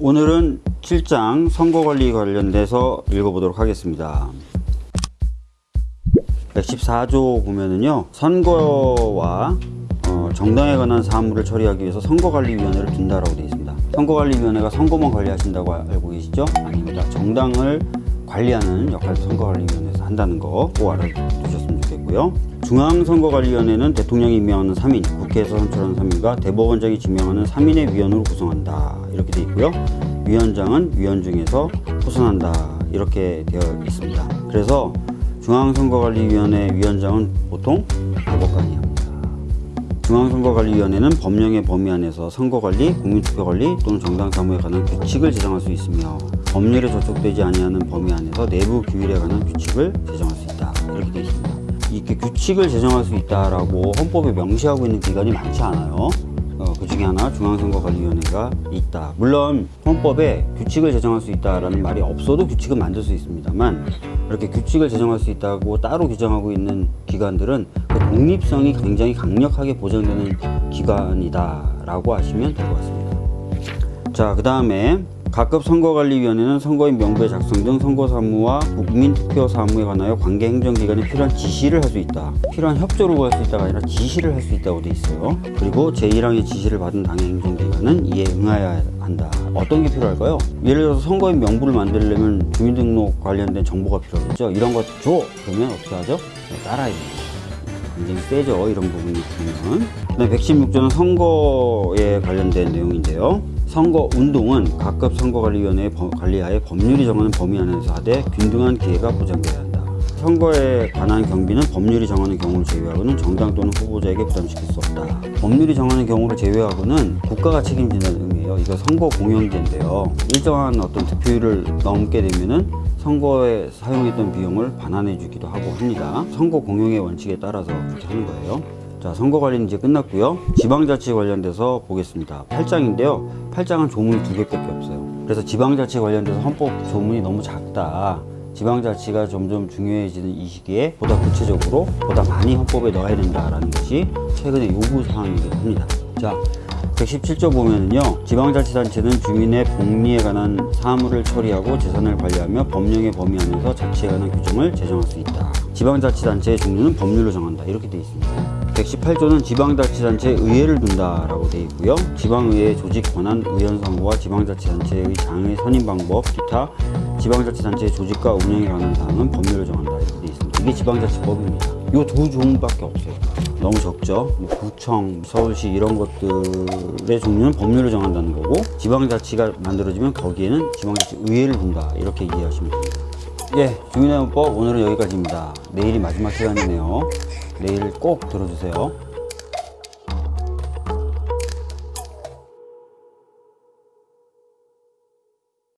오늘은 7장 선거관리 관련돼서 읽어보도록 하겠습니다. 114조 보면은요 선거와 어, 정당에 관한 사무를 처리하기 위해서 선거관리위원회를 둔다라고 되어 있습니다. 선거관리위원회가 선거만 관리하신다고 알고 계시죠? 아닙니다. 정당을 관리하는 역할도 선거관리위원회에서 한다는 거 꼭 알아두셨으면 좋겠고요. 중앙선거관리위원회는 대통령이 임명하는 3인, 국회에서 선출하는 3인과 대법원장이 지명하는 3인의 위원으로 구성한다. 이렇게 되어 있고요. 위원장은 위원 중에서 포선한다. 이렇게 되어 있습니다. 그래서 중앙선거관리위원회 위원장은 보통 대법관이 합니다. 중앙선거관리위원회는 법령의 범위 안에서 선거관리, 국민투표관리 또는 정당사무에 관한 규칙을 제정할 수 있으며 법률에 저촉되지 아니하는 범위 안에서 내부 규율에 관한 규칙을 제정할 수 있다. 이렇게 되어 있습니다. 이렇게 규칙을 제정할 수 있다라고 헌법에 명시하고 있는 기관이 많지 않아요. 어, 그 중에 하나 중앙선거관리위원회가 있다. 물론 헌법에 규칙을 제정할 수 있다라는 말이 없어도 규칙은 만들 수 있습니다만 이렇게 규칙을 제정할 수 있다고 따로 규정하고 있는 기관들은 그 독립성이 굉장히 강력하게 보장되는 기관이다 라고 하시면 될 것 같습니다. 자, 그 다음에 각급 선거관리위원회는 선거인 명부의 작성 등 선거 사무와 국민투표 사무에 관하여 관계 행정기관에 필요한 지시를 할 수 있다. 필요한 협조를 구할 수 있다가 아니라 지시를 할 수 있다고 돼 있어요. 그리고 제1항의 지시를 받은 당의 행정기관은 이에 응하여야 한다. 어떤 게 필요할까요? 예를 들어서 선거인 명부를 만들려면 주민등록 관련된 정보가 필요하겠죠. 이런 거 줘! 그러면 어떻게 하죠? 네, 따라야 됩니다. 굉장히 세죠 이런 부분이 보면 그다음 116조는 선거에 관련된 내용인데요 선거 운동은 각급 선거관리위원회의 법- 관리하에 법률이 정하는 범위 안에서 하되 균등한 기회가 보장돼야 한다 선거에 관한 경비는 법률이 정하는 경우를 제외하고는 정당 또는 후보자에게 부담시킬 수 없다 법률이 정하는 경우를 제외하고는 국가가 책임진다는 의미예요 이거 선거 공영제인데요 일정한 어떤 득표율을 넘게 되면은 선거에 사용했던 비용을 반환해 주기도 하고 합니다. 선거 공용의 원칙에 따라서 그렇게 하는 거예요. 자, 선거 관리는 이제 끝났고요. 지방자치 관련돼서 보겠습니다. 8장인데요. 8장은 조문이 두 개밖에 없어요. 그래서 지방자치 관련돼서 헌법 조문이 너무 작다. 지방자치가 점점 중요해지는 이 시기에 보다 구체적으로 보다 많이 헌법에 넣어야 된다라는 것이 최근의 요구 사항이기도 합니다. 자, 117조 보면은요 지방자치단체는 주민의 복리에 관한 사무를 처리하고 재산을 관리하며 법령의 범위 안에서 자치에 관한 규정을 제정할 수 있다 지방자치단체의 종류는 법률로 정한다 이렇게 되어 있습니다 118조는 지방자치단체에 의회를 둔다라고 되어 있고요 지방의회 조직 권한 의원 선거와 지방자치단체의 장의 선임 방법 기타 지방자치단체의 조직과 운영에 관한 사항은 법률로 정한다 이렇게 되어 있습니다 이게 지방자치법입니다 이 두 종밖에 없어요 너무 적죠. 뭐 구청, 서울시 이런 것들의 종류는 법률로 정한다는 거고 지방자치가 만들어지면 거기에는 지방자치 의회를 둔다 이렇게 이해하시면 됩니다. 예, 주민의원법 오늘은 여기까지입니다. 내일이 마지막 시간이네요. 내일 꼭 들어주세요.